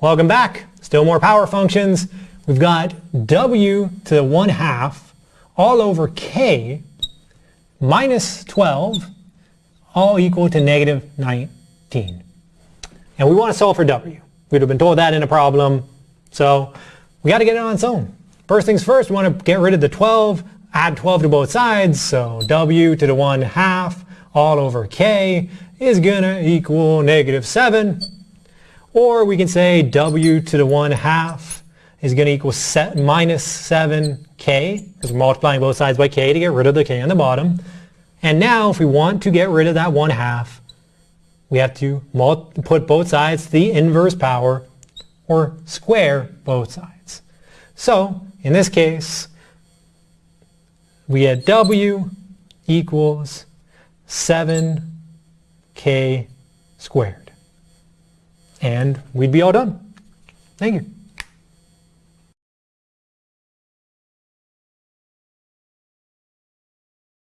Welcome back. Still more power functions. We've got w to the 1 half all over k minus 12 all equal to negative 19. And we want to solve for w. We'd have been told that in a problem. So we got to get it on its own. First things first, we want to get rid of the 12, add 12 to both sides. So w to the 1 half all over k is going to equal negative 7. Or we can say w to the 1 half is going to equal set minus 7k, because we're multiplying both sides by k to get rid of the k on the bottom. And now if we want to get rid of that 1 half, we have to put both sides to the inverse power, or square both sides. So in this case, we get w equals 7k squared. And we'd be all done. Thank you.